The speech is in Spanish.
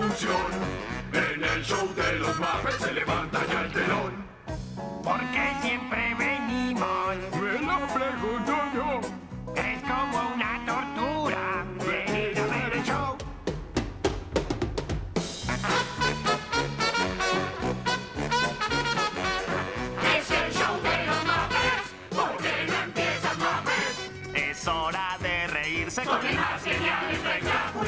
En el show de los Muppets se levanta ya el telón. ¿Por qué siempre venimos? Me lo pregunto yo. Es como una tortura. Venid a ver el show. Es el show de los Muppets. ¿Por qué no empiezan Muppets? Es hora de reírse con, con ideas geniales espectacular.